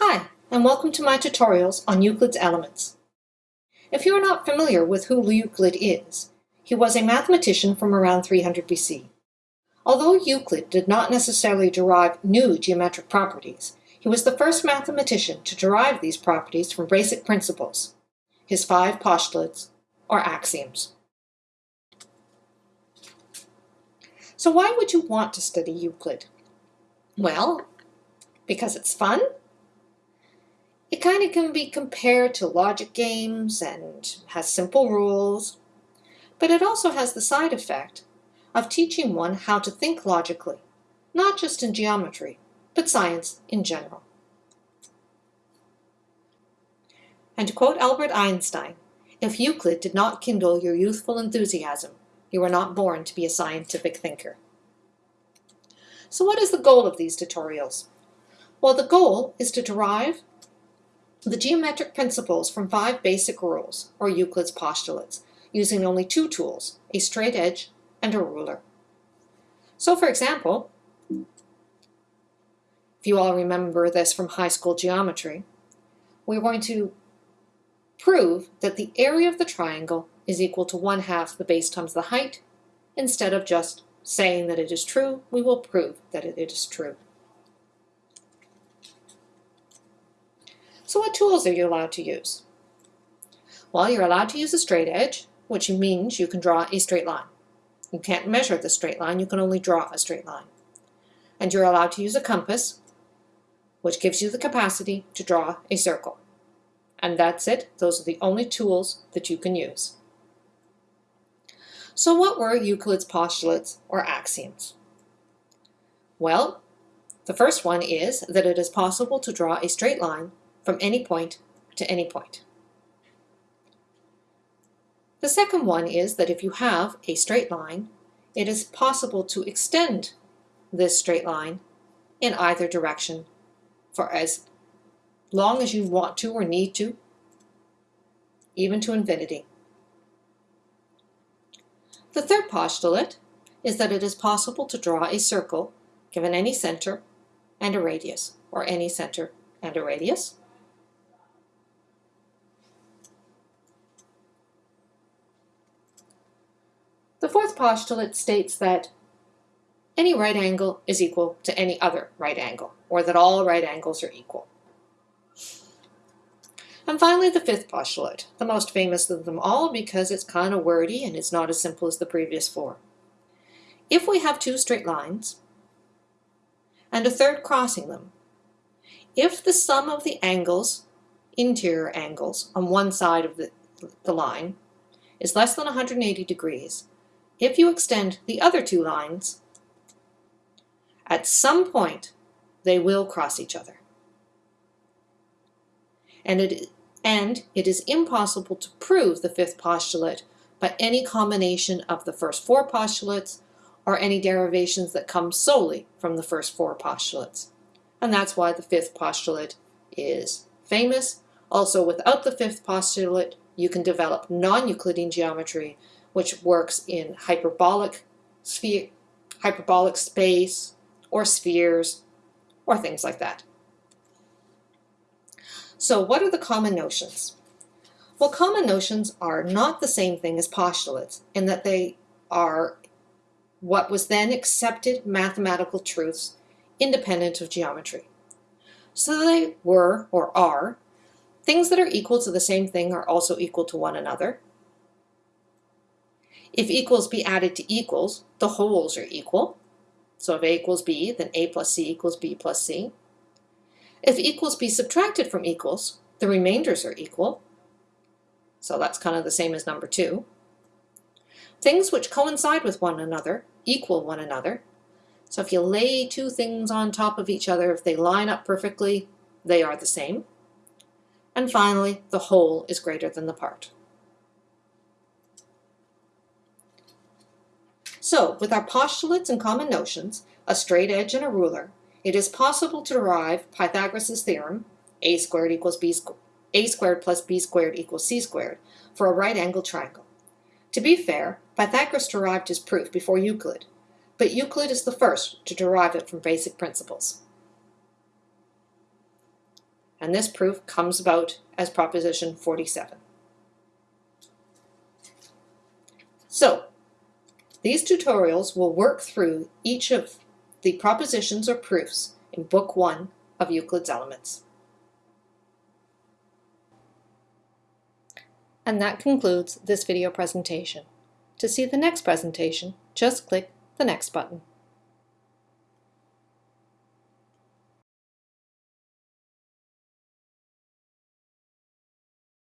Hi, and welcome to my tutorials on Euclid's Elements. If you are not familiar with who Euclid is, he was a mathematician from around 300 BC. Although Euclid did not necessarily derive new geometric properties, he was the first mathematician to derive these properties from basic principles, his five postulates, or axioms. So why would you want to study Euclid? Well, because it's fun, it kind of can be compared to logic games and has simple rules, but it also has the side effect of teaching one how to think logically, not just in geometry, but science in general. And to quote Albert Einstein, if Euclid did not kindle your youthful enthusiasm, you were not born to be a scientific thinker. So what is the goal of these tutorials? Well, the goal is to derive the geometric principles from five basic rules, or Euclid's postulates, using only two tools, a straight edge and a ruler. So for example, if you all remember this from high school geometry, we're going to prove that the area of the triangle is equal to one half the base times the height. Instead of just saying that it is true, we will prove that it is true. So what tools are you allowed to use? Well, you're allowed to use a straight edge, which means you can draw a straight line. You can't measure the straight line, you can only draw a straight line. And you're allowed to use a compass, which gives you the capacity to draw a circle. And that's it. Those are the only tools that you can use. So what were Euclid's postulates or axioms? Well, the first one is that it is possible to draw a straight line from any point to any point. The second one is that if you have a straight line, it is possible to extend this straight line in either direction for as long as you want to or need to, even to infinity. The third postulate is that it is possible to draw a circle given any center and a radius, or any center and a radius. The fourth postulate states that any right angle is equal to any other right angle, or that all right angles are equal. And finally, the fifth postulate, the most famous of them all because it's kind of wordy and it's not as simple as the previous four. If we have two straight lines and a third crossing them, if the sum of the angles, interior angles, on one side of the, the line is less than 180 degrees, if you extend the other two lines, at some point they will cross each other. And it, and it is impossible to prove the fifth postulate by any combination of the first four postulates or any derivations that come solely from the first four postulates. And that's why the fifth postulate is famous. Also, without the fifth postulate, you can develop non-Euclidean geometry which works in hyperbolic sphere, hyperbolic space, or spheres, or things like that. So what are the common notions? Well, common notions are not the same thing as postulates in that they are what was then accepted mathematical truths independent of geometry. So they were, or are, things that are equal to the same thing are also equal to one another. If equals be added to equals, the wholes are equal. So if a equals b, then a plus c equals b plus c. If equals be subtracted from equals, the remainders are equal. So that's kind of the same as number two. Things which coincide with one another equal one another. So if you lay two things on top of each other, if they line up perfectly, they are the same. And finally, the whole is greater than the part. So, with our postulates and common notions, a straight edge and a ruler, it is possible to derive Pythagoras' theorem, a squared equals b squared, a squared plus b squared equals c squared, for a right-angled triangle. To be fair, Pythagoras derived his proof before Euclid, but Euclid is the first to derive it from basic principles. and this proof comes about as proposition 47. So, these tutorials will work through each of the propositions or proofs in Book 1 of Euclid's Elements. And that concludes this video presentation. To see the next presentation, just click the Next button.